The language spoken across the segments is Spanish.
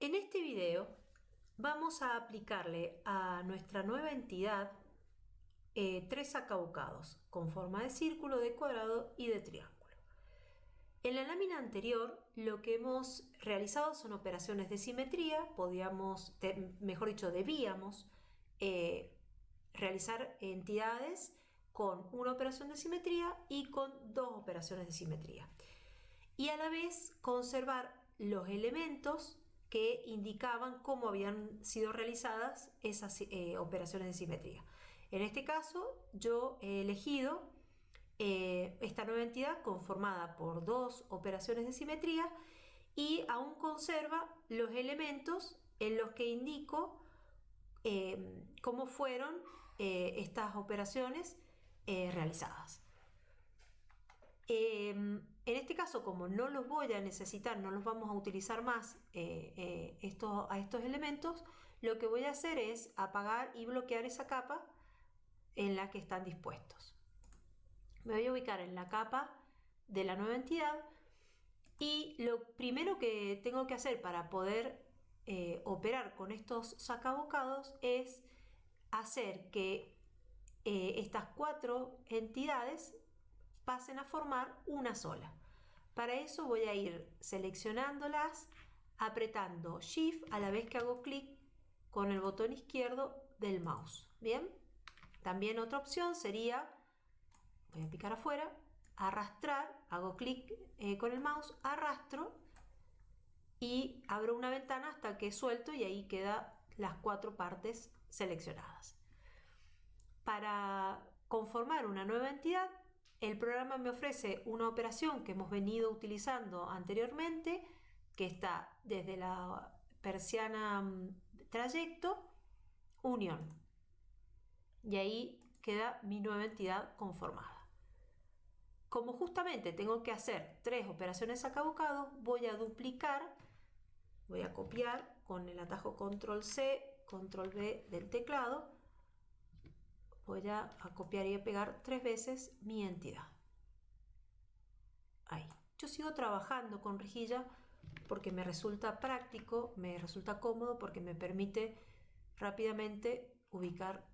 En este video vamos a aplicarle a nuestra nueva entidad eh, tres acabocados con forma de círculo, de cuadrado y de triángulo. En la lámina anterior lo que hemos realizado son operaciones de simetría, podíamos, mejor dicho, debíamos eh, realizar entidades con una operación de simetría y con dos operaciones de simetría. Y a la vez conservar los elementos que indicaban cómo habían sido realizadas esas eh, operaciones de simetría. En este caso yo he elegido eh, esta nueva entidad conformada por dos operaciones de simetría y aún conserva los elementos en los que indico eh, cómo fueron estas operaciones realizadas. Em, en este caso, como no los voy a necesitar, no los vamos a utilizar más eh, eh, estos, a estos elementos, lo que voy a hacer es apagar y bloquear esa capa en la que están dispuestos. Me voy a ubicar en la capa de la nueva entidad y lo primero que tengo que hacer para poder eh, operar con estos sacabocados es hacer que estas cuatro entidades pasen a formar una sola. Para eso voy a ir seleccionándolas, apretando Shift a la vez que hago clic con el botón izquierdo del mouse. Bien, también otra opción sería, voy a picar afuera, arrastrar, hago clic eh, con el mouse, arrastro y abro una ventana hasta que suelto y ahí quedan las cuatro partes seleccionadas. Para conformar una nueva entidad el programa me ofrece una operación que hemos venido utilizando anteriormente, que está desde la persiana mm, trayecto, unión. Y ahí queda mi nueva entidad conformada. Como justamente tengo que hacer tres operaciones acabocado, voy a duplicar, voy a copiar con el atajo control C, control V del teclado, voy a, copiar y a pegar tres veces mi entidad. Ahí. Yo sigo trabajando con rejilla porque me resulta práctico, me resulta cómodo porque me permite rápidamente ubicar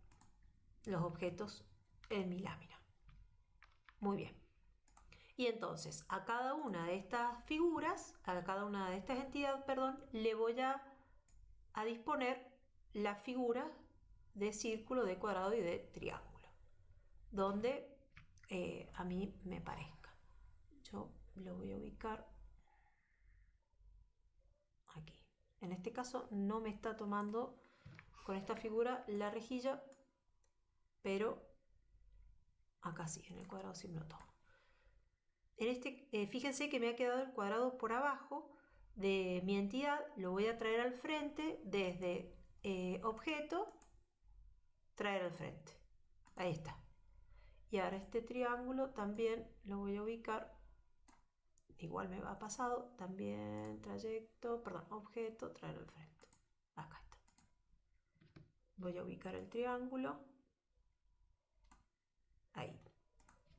los objetos en mi lámina. Muy bien. Y entonces a cada una de estas figuras, a cada una de estas entidades, perdón, le voy a, a disponer la figura de círculo, de cuadrado y de triángulo, donde eh, a mí me parezca. Yo lo voy a ubicar aquí. En este caso no me está tomando con esta figura la rejilla, pero acá sí, en el cuadrado sí me lo tomo. En este, eh, fíjense que me ha quedado el cuadrado por abajo de mi entidad, lo voy a traer al frente desde eh, objeto traer al frente. Ahí está. Y ahora este triángulo también lo voy a ubicar, igual me va pasado, también trayecto, perdón, objeto, traer al frente. Acá está. Voy a ubicar el triángulo. Ahí.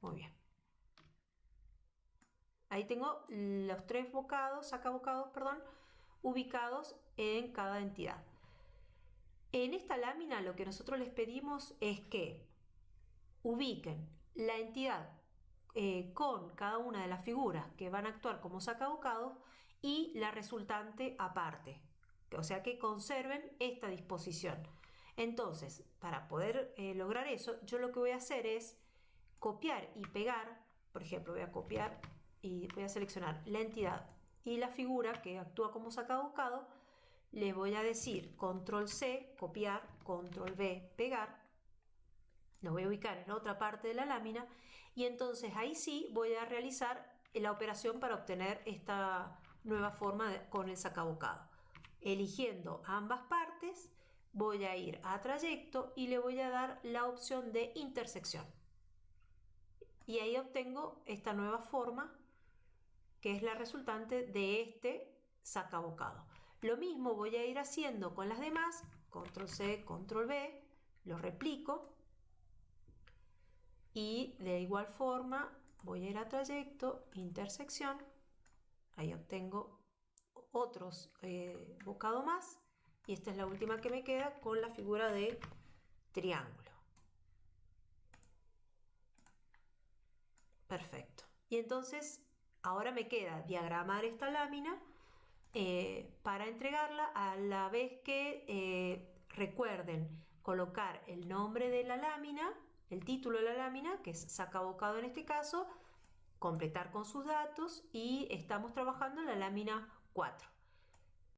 Muy bien. Ahí tengo los tres bocados, saca bocados, perdón, ubicados en cada entidad. En esta lámina lo que nosotros les pedimos es que ubiquen la entidad eh, con cada una de las figuras que van a actuar como sacabocados y la resultante aparte. O sea que conserven esta disposición. Entonces, para poder eh, lograr eso, yo lo que voy a hacer es copiar y pegar, por ejemplo, voy a copiar y voy a seleccionar la entidad y la figura que actúa como sacabocado, le voy a decir control C, copiar, control V, pegar, lo voy a ubicar en otra parte de la lámina y entonces ahí sí voy a realizar la operación para obtener esta nueva forma con el sacabocado. Eligiendo ambas partes, voy a ir a trayecto y le voy a dar la opción de intersección. Y ahí obtengo esta nueva forma que es la resultante de este sacabocado. Lo mismo voy a ir haciendo con las demás, control C, control V, lo replico y de igual forma voy a ir a trayecto, intersección, ahí obtengo otros eh, más y esta es la última que me queda con la figura de triángulo. Perfecto. Y entonces ahora me queda diagramar esta lámina eh, para entregarla a la vez que eh, recuerden colocar el nombre de la lámina, el título de la lámina, que es saca bocado en este caso, completar con sus datos y estamos trabajando en la lámina 4.